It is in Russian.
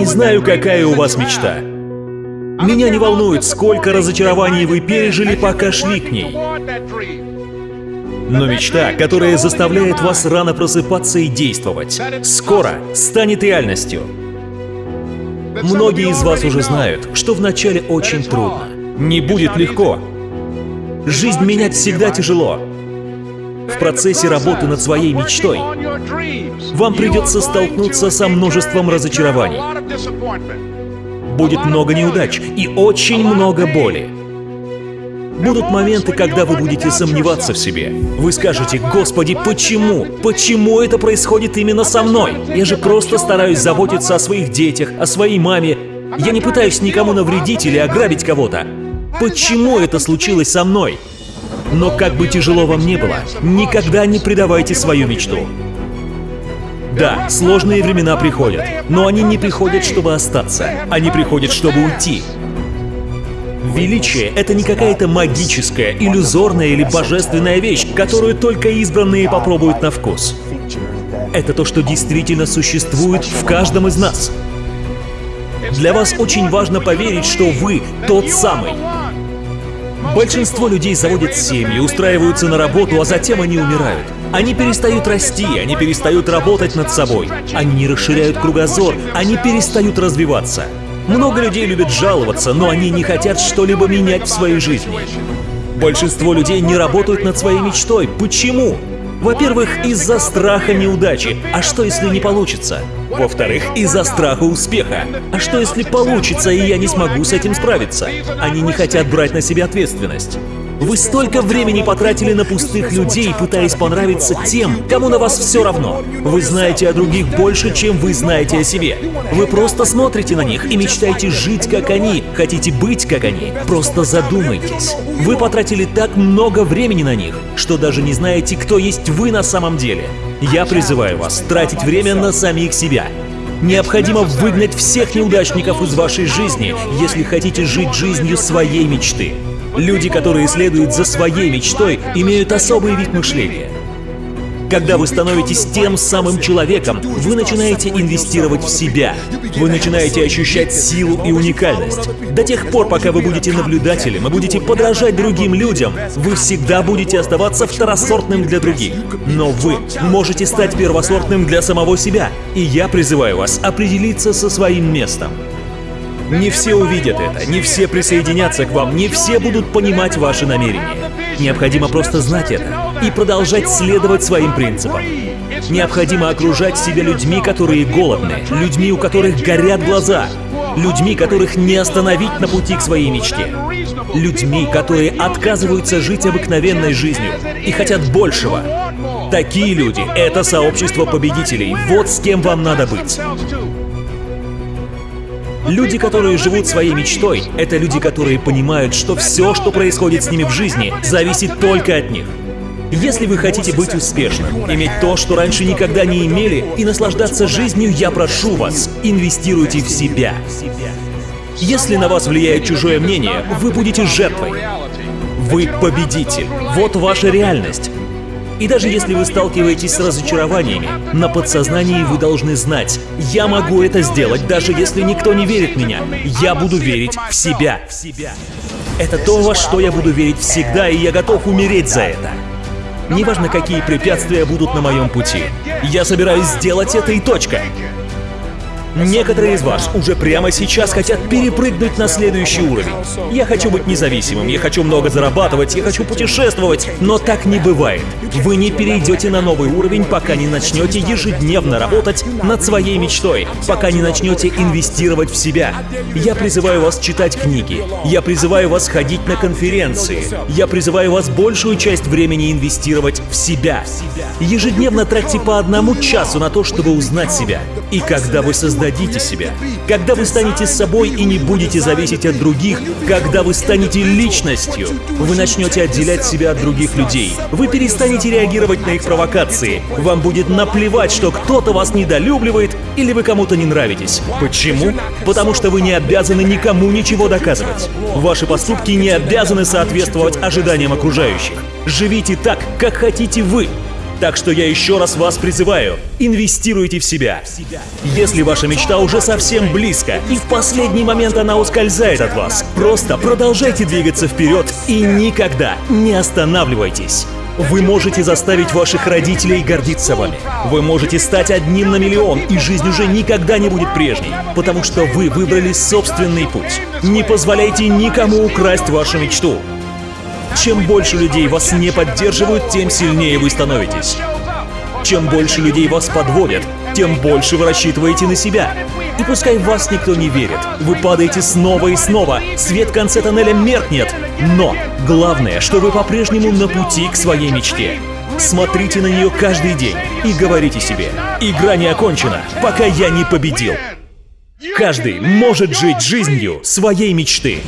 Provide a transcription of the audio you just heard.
не знаю, какая у вас мечта. Меня не волнует, сколько разочарований вы пережили, пока шли к ней. Но мечта, которая заставляет вас рано просыпаться и действовать, скоро станет реальностью. Многие из вас уже знают, что вначале очень трудно. Не будет легко. Жизнь менять всегда тяжело. Процессе работы над своей мечтой вам придется столкнуться со множеством разочарований. Будет много неудач и очень много боли. Будут моменты, когда вы будете сомневаться в себе. Вы скажете, «Господи, почему? Почему это происходит именно со мной? Я же просто стараюсь заботиться о своих детях, о своей маме. Я не пытаюсь никому навредить или ограбить кого-то. Почему это случилось со мной?» Но как бы тяжело вам не было, никогда не предавайте свою мечту. Да, сложные времена приходят, но они не приходят, чтобы остаться. Они приходят, чтобы уйти. Величие — это не какая-то магическая, иллюзорная или божественная вещь, которую только избранные попробуют на вкус. Это то, что действительно существует в каждом из нас. Для вас очень важно поверить, что вы тот самый. Большинство людей заводят семьи, устраиваются на работу, а затем они умирают. Они перестают расти, они перестают работать над собой. Они не расширяют кругозор, они перестают развиваться. Много людей любят жаловаться, но они не хотят что-либо менять в своей жизни. Большинство людей не работают над своей мечтой. Почему? Во-первых, из-за страха неудачи. А что, если не получится? Во-вторых, из-за страха успеха. А что, если получится, и я не смогу с этим справиться? Они не хотят брать на себя ответственность. Вы столько времени потратили на пустых людей, пытаясь понравиться тем, кому на вас все равно. Вы знаете о других больше, чем вы знаете о себе. Вы просто смотрите на них и мечтаете жить, как они, хотите быть, как они. Просто задумайтесь. Вы потратили так много времени на них, что даже не знаете, кто есть вы на самом деле. Я призываю вас тратить время на самих себя. Необходимо выгнать всех неудачников из вашей жизни, если хотите жить жизнью своей мечты. Люди, которые следуют за своей мечтой, имеют особый вид мышления. Когда вы становитесь тем самым человеком, вы начинаете инвестировать в себя. Вы начинаете ощущать силу и уникальность. До тех пор, пока вы будете наблюдателем и будете подражать другим людям, вы всегда будете оставаться второсортным для других. Но вы можете стать первосортным для самого себя. И я призываю вас определиться со своим местом. Не все увидят это, не все присоединятся к вам, не все будут понимать ваши намерения. Необходимо просто знать это и продолжать следовать своим принципам. Необходимо окружать себя людьми, которые голодны, людьми, у которых горят глаза, людьми, которых не остановить на пути к своей мечте, людьми, которые отказываются жить обыкновенной жизнью и хотят большего. Такие люди — это сообщество победителей. Вот с кем вам надо быть. Люди, которые живут своей мечтой, это люди, которые понимают, что все, что происходит с ними в жизни, зависит только от них. Если вы хотите быть успешным, иметь то, что раньше никогда не имели, и наслаждаться жизнью, я прошу вас, инвестируйте в себя. Если на вас влияет чужое мнение, вы будете жертвой. Вы победитель. Вот ваша реальность. И даже если вы сталкиваетесь с разочарованиями, на подсознании вы должны знать, я могу это сделать, даже если никто не верит в меня. Я буду верить в себя. Это то, во что я буду верить всегда, и я готов умереть за это. Неважно, какие препятствия будут на моем пути. Я собираюсь сделать это и точка. Некоторые из вас уже прямо сейчас хотят перепрыгнуть на следующий уровень. Я хочу быть независимым, я хочу много зарабатывать, я хочу путешествовать, но так не бывает. Вы не перейдете на новый уровень, пока не начнете ежедневно работать над своей мечтой, пока не начнете инвестировать в себя. Я призываю вас читать книги, я призываю вас ходить на конференции, я призываю вас большую часть времени инвестировать в себя. Ежедневно тратьте по одному часу на то, чтобы узнать себя. И когда вы создаете создадите себя. Когда вы станете собой и не будете зависеть от других, когда вы станете личностью, вы начнете отделять себя от других людей. Вы перестанете реагировать на их провокации. Вам будет наплевать, что кто-то вас недолюбливает или вы кому-то не нравитесь. Почему? Потому что вы не обязаны никому ничего доказывать. Ваши поступки не обязаны соответствовать ожиданиям окружающих. Живите так, как хотите вы. Так что я еще раз вас призываю, инвестируйте в себя. Если ваша мечта уже совсем близко, и в последний момент она ускользает от вас, просто продолжайте двигаться вперед и никогда не останавливайтесь. Вы можете заставить ваших родителей гордиться вами. Вы можете стать одним на миллион, и жизнь уже никогда не будет прежней, потому что вы выбрали собственный путь. Не позволяйте никому украсть вашу мечту. Чем больше людей вас не поддерживают, тем сильнее вы становитесь. Чем больше людей вас подводят, тем больше вы рассчитываете на себя. И пускай в вас никто не верит, вы падаете снова и снова, свет в конце тоннеля меркнет. Но главное, что вы по-прежнему на пути к своей мечте. Смотрите на нее каждый день и говорите себе, игра не окончена, пока я не победил. Каждый может жить жизнью своей мечты.